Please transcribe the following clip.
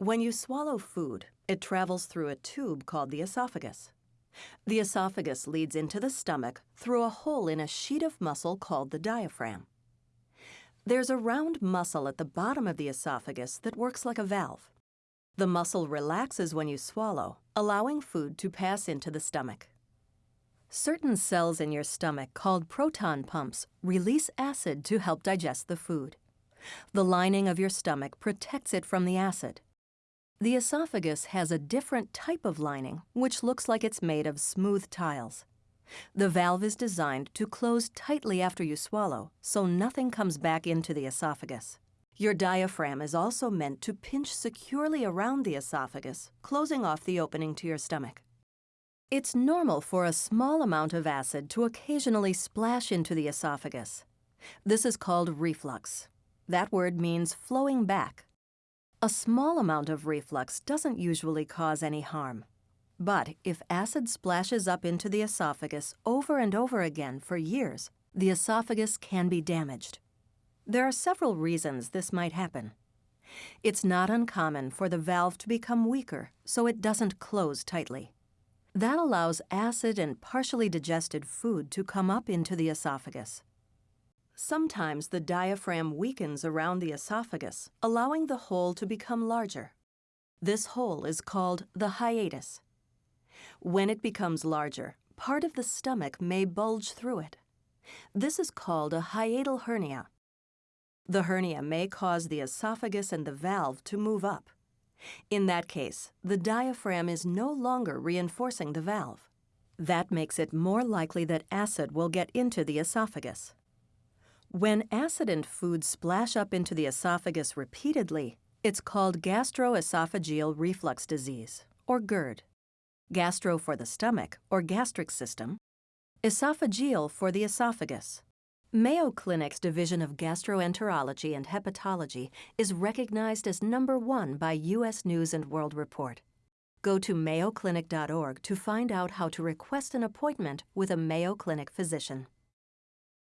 When you swallow food, it travels through a tube called the esophagus. The esophagus leads into the stomach through a hole in a sheet of muscle called the diaphragm. There's a round muscle at the bottom of the esophagus that works like a valve. The muscle relaxes when you swallow, allowing food to pass into the stomach. Certain cells in your stomach, called proton pumps, release acid to help digest the food. The lining of your stomach protects it from the acid. The esophagus has a different type of lining, which looks like it's made of smooth tiles. The valve is designed to close tightly after you swallow, so nothing comes back into the esophagus. Your diaphragm is also meant to pinch securely around the esophagus, closing off the opening to your stomach. It's normal for a small amount of acid to occasionally splash into the esophagus. This is called reflux. That word means flowing back. A small amount of reflux doesn't usually cause any harm. But if acid splashes up into the esophagus over and over again for years, the esophagus can be damaged. There are several reasons this might happen. It's not uncommon for the valve to become weaker so it doesn't close tightly. That allows acid and partially digested food to come up into the esophagus. Sometimes the diaphragm weakens around the esophagus, allowing the hole to become larger. This hole is called the hiatus. When it becomes larger, part of the stomach may bulge through it. This is called a hiatal hernia. The hernia may cause the esophagus and the valve to move up. In that case, the diaphragm is no longer reinforcing the valve. That makes it more likely that acid will get into the esophagus. When acid and food splash up into the esophagus repeatedly, it's called gastroesophageal reflux disease, or GERD. Gastro for the stomach, or gastric system. Esophageal for the esophagus. Mayo Clinic's Division of Gastroenterology and Hepatology is recognized as number one by U.S. News & World Report. Go to mayoclinic.org to find out how to request an appointment with a Mayo Clinic physician.